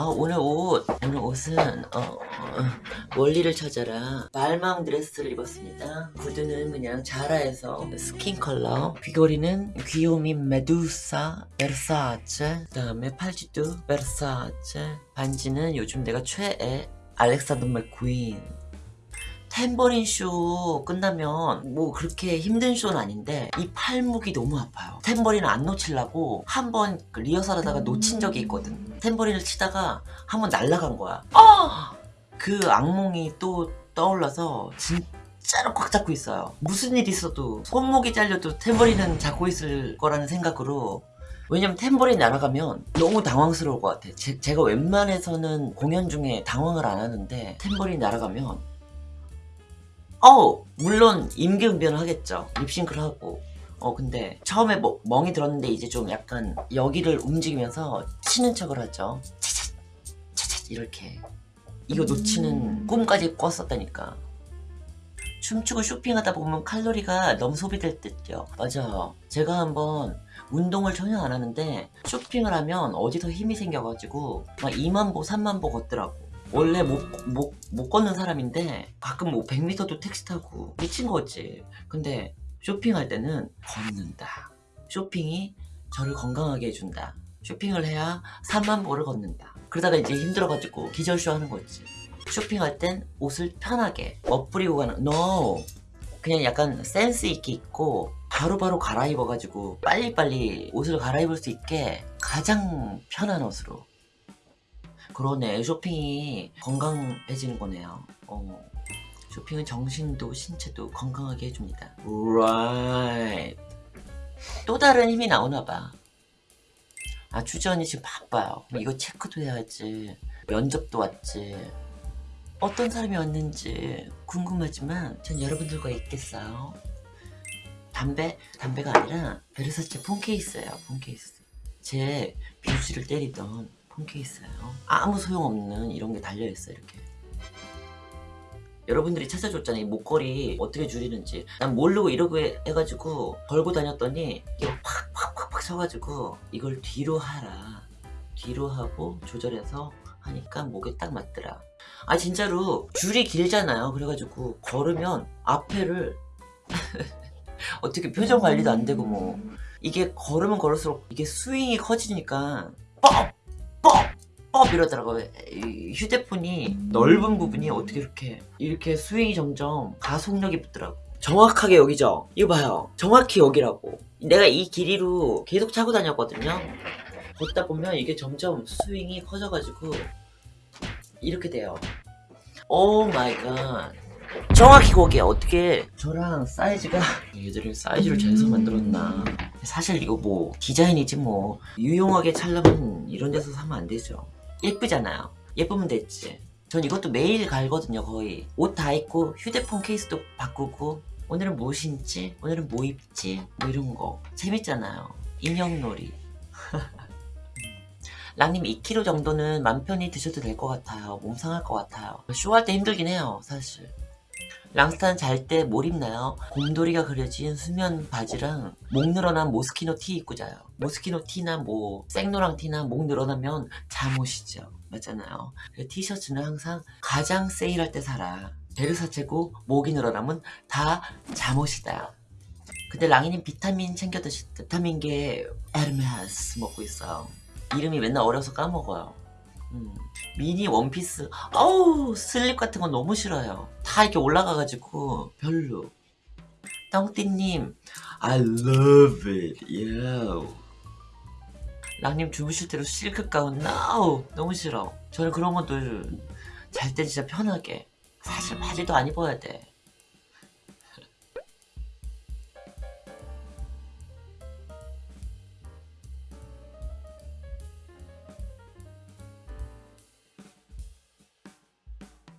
아 오늘 옷 오늘 옷은 어, 어, 월리를 찾아라. 발망 드레스를 입었습니다. 구두는 그냥 자라에서 스킨 컬러 귀걸이는 귀요미 메두사 베르사체 그 다음에 팔찌도 베르사체. 반지는 요즘 내가 최애 알렉산더 맥퀸 탬버린 쇼 끝나면 뭐 그렇게 힘든 쇼는 아닌데 이 팔목이 너무 아파요. 탬버린을 안 놓치려고 한 번 리허설 하다가 놓친 적이 있거든. 탬버린을 치다가 한 번 날아간 거야. 아! 그 악몽이 또 떠올라서 진짜로 꽉 잡고 있어요. 무슨 일 있어도 손목이 잘려도 탬버린은 잡고 있을 거라는 생각으로 왜냐면 탬버린 날아가면 너무 당황스러울 것 같아. 제, 제가 웬만해서는 공연 중에 당황을 안 하는데 탬버린 날아가면 어 물론 임기응변을 하겠죠. 립싱크를 하고. 어 근데 처음에 뭐, 멍이 들었는데 이제 좀 약간 여기를 움직이면서 치는 척을 하죠. 차차 차차 이렇게. 이거 놓치는 꿈까지 꿨었다니까. 춤추고 쇼핑하다 보면 칼로리가 너무 소비될 듯요. 맞아 제가 한번 운동을 전혀 안 하는데 쇼핑을 하면 어디서 힘이 생겨가지고 막 2만 보 3만 보 걷더라고 원래 못, 못, 못 걷는 사람인데 가끔 뭐 100m도 택시 타고 미친 거지? 근데 쇼핑할 때는 걷는다. 쇼핑이 저를 건강하게 해준다. 쇼핑을 해야 3만 보를 걷는다. 그러다가 이제 힘들어가지고 기절쇼 하는 거지. 쇼핑할 땐 옷을 편하게 멋부리고 가는 no! 그냥 약간 센스 있게 입고 바로바로 갈아입어가지고 빨리빨리 옷을 갈아입을 수 있게 가장 편한 옷으로 그러네. 쇼핑이 건강해지는 거네요. 어. 쇼핑은 정신도 신체도 건강하게 해줍니다. Right. 또 다른 힘이 나오나봐. 아 주전이 지금 바빠요. 이거 체크도 해야지. 면접도 왔지. 어떤 사람이 왔는지 궁금하지만 전 여러분들과 있겠어요. 담배? 담배가 아니라 베르사체 폰케이스예요 폰케이스. 제 비수를 때리던 폰케이스예요. 아무 소용없는 이런 게 달려있어 이렇게. 여러분들이 찾아줬잖아요 이 목걸이 어떻게 줄이는지. 난 모르고 이러고 해, 해가지고 걸고 다녔더니 이거 팍팍팍팍 쳐가지고 이걸 뒤로 하라. 뒤로 하고 조절해서 하니까 목에 딱 맞더라. 아 진짜로 줄이 길잖아요. 그래가지고 걸으면 앞에를 어떻게 표정 관리도 안 되고 뭐. 이게 걸으면 걸을수록 이게 스윙이 커지니까 뻑! 뻑! 뻑! 이러더라고요. 이 휴대폰이 넓은 부분이 어떻게 이렇게 이렇게 스윙이 점점 가속력이 붙더라고. 정확하게 여기죠? 이거 봐요. 정확히 여기라고. 내가 이 길이로 계속 차고 다녔거든요. 걷다 보면 이게 점점 스윙이 커져가지고 이렇게 돼요. Oh my God 정확히 거기에 어떻게 저랑 사이즈가 얘들이 사이즈를 재서 만들었나. 사실 이거 뭐 디자인이지 뭐. 유용하게 찰려면 이런 데서 사면 안 되죠 예쁘잖아요. 예쁘면 됐지. 전 이것도 매일 갈거든요 거의. 옷 다 입고 휴대폰 케이스도 바꾸고 오늘은 뭐 신지? 오늘은 뭐 입지? 뭐 이런 거. 재밌잖아요. 인형놀이. 랑님 2kg 정도는 맘 편히 드셔도 될 것 같아요. 몸 상할 것 같아요. 쇼할 때 힘들긴 해요 사실 랑스타는 잘때뭘 입나요? 곰돌이가 그려진 수면 바지랑 목 늘어난 모스키노 티 입고 자요. 모스키노 티나 뭐 생노랑 티나 목 늘어나면 잠옷이죠. 맞잖아요. 그 티셔츠는 항상 가장 세일할 때 사라. 베르사체고 목이 늘어나면 다 잠옷이다. 근데 랑이님 비타민 챙겨 드시 비타민계 에르메스 먹고 있어요. 이름이 맨날 어려서 까먹어요. 음. 미니 원피스. 어우 슬립 같은 건 너무 싫어요. 다 이렇게 올라가가지고 별로. 똥띠님 I love it. Yeah. 랑님 주무실 때로 실크 가운. No. 너무 싫어. 저는 그런 것도 잘 때 진짜 편하게. 사실 바지도 안 입어야 돼